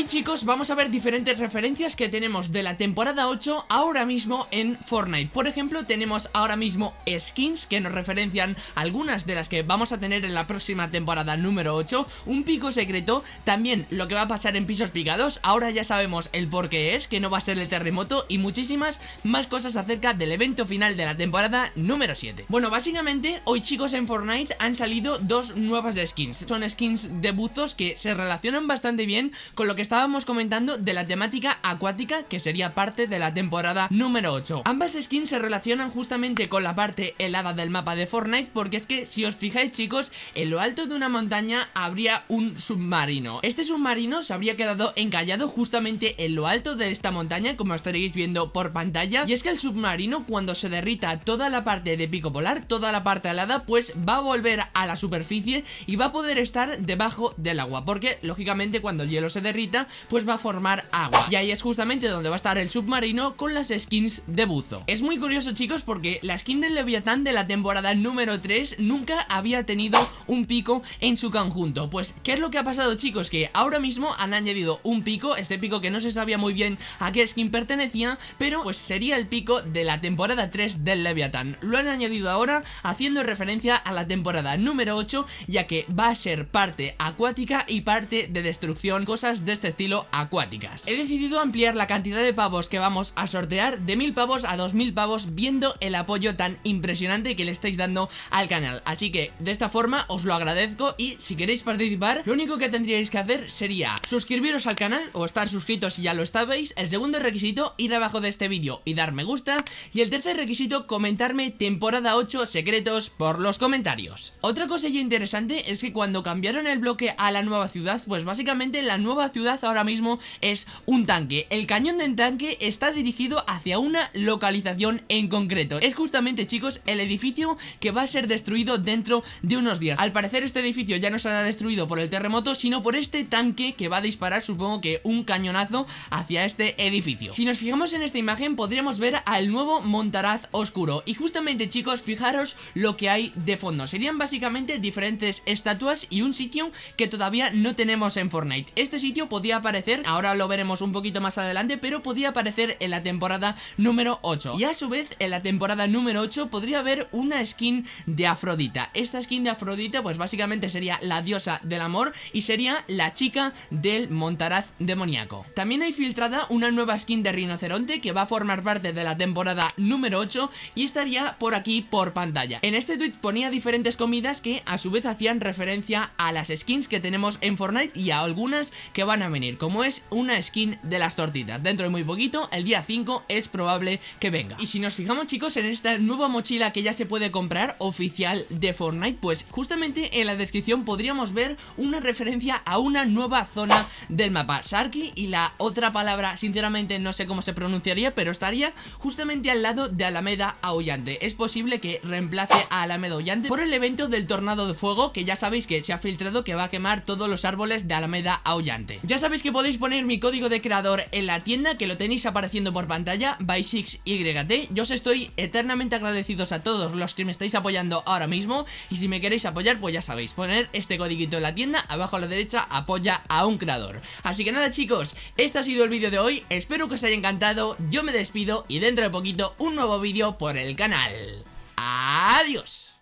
Hoy chicos vamos a ver diferentes referencias que tenemos de la temporada 8 ahora mismo en Fortnite. Por ejemplo tenemos ahora mismo skins que nos referencian algunas de las que vamos a tener en la próxima temporada número 8 Un pico secreto, también lo que va a pasar en pisos picados. Ahora ya sabemos el por qué es, que no va a ser el terremoto Y muchísimas más cosas acerca del evento final de la temporada número 7 Bueno básicamente hoy chicos en Fortnite han salido dos nuevas skins. Son skins de buzos que se relacionan bastante bien con lo que estábamos comentando de la temática acuática que sería parte de la temporada número 8 Ambas skins se relacionan justamente con la parte helada del mapa de Fortnite porque es que si os fijáis chicos, en lo alto de una montaña habría un submarino. Este submarino se habría quedado encallado justamente en lo alto de esta montaña como estaréis viendo por pantalla Y es que el submarino cuando se derrita toda la parte de pico polar, toda la parte helada pues va a volver a la superficie y va a poder estar debajo del agua Porque lógicamente cuando el hielo se derrita pues va a formar agua. Y ahí es justamente donde va a estar el submarino con las skins de buzo. Es muy curioso chicos porque la skin del Leviatán de la temporada número 3 nunca había tenido un pico en su conjunto. Pues ¿qué es lo que ha pasado chicos? Que ahora mismo han añadido un pico, ese pico que no se sabía muy bien a qué skin pertenecía Pero pues sería el pico de la temporada 3 del Leviatán. Lo han añadido ahora haciendo referencia a la temporada número 8 Ya que va a ser parte acuática y parte de destrucción, cosas de este estilo acuáticas. He decidido ampliar la cantidad de pavos que vamos a sortear de 1000 pavos a 2000 pavos viendo el apoyo tan impresionante que le estáis dando al canal. Así que de esta forma os lo agradezco y si queréis participar lo único que tendríais que hacer sería suscribiros al canal o estar suscritos si ya lo estabais. El segundo requisito ir abajo de este vídeo y dar me gusta y el tercer requisito comentarme temporada 8 secretos por los comentarios. Otra cosa interesante es que cuando cambiaron el bloque a la nueva ciudad pues básicamente la nueva ciudad ahora mismo es un tanque. El cañón del tanque está dirigido hacia una localización en concreto. Es justamente chicos el edificio que va a ser destruido dentro de unos días. Al parecer este edificio ya no será destruido por el terremoto sino por este tanque que va a disparar supongo que un cañonazo hacia este edificio. Si nos fijamos en esta imagen podríamos ver al nuevo Montaraz Oscuro. Y justamente chicos fijaros lo que hay de fondo. Serían básicamente diferentes estatuas y un sitio que todavía no tenemos en Fortnite. Este sitio podía aparecer, ahora lo veremos un poquito más adelante, pero podía aparecer en la temporada número 8. Y a su vez, en la temporada número 8 podría haber una skin de Afrodita. Esta skin de Afrodita, pues básicamente sería la diosa del amor y sería la chica del Montaraz demoníaco. También hay filtrada una nueva skin de rinoceronte que va a formar parte de la temporada número 8 y estaría por aquí por pantalla. En este tweet ponía diferentes comidas que a su vez hacían referencia a las skins que tenemos en Fortnite y a algunas que van a venir, como es una skin de las tortitas. Dentro de muy poquito, el día 5, es probable que venga. Y si nos fijamos chicos en esta nueva mochila que ya se puede comprar oficial de Fortnite, pues justamente en la descripción podríamos ver una referencia a una nueva zona del mapa. Sharky y la otra palabra, sinceramente no sé cómo se pronunciaría, pero estaría justamente al lado de Alameda Aullante. Es posible que reemplace a Alameda Aullante por el evento del tornado de fuego, que ya sabéis que se ha filtrado que va a quemar todos los árboles de Alameda Aullante. Sabéis que podéis poner mi código de creador en la tienda que lo tenéis apareciendo por pantalla by 6YT Yo os estoy eternamente agradecidos a todos los que me estáis apoyando ahora mismo Y si me queréis apoyar pues ya sabéis, poner este codiguito en la tienda Abajo a la derecha apoya a un creador. Así que nada chicos, este ha sido el vídeo de hoy Espero que os haya encantado, yo me despido y dentro de poquito un nuevo vídeo por el canal. Adiós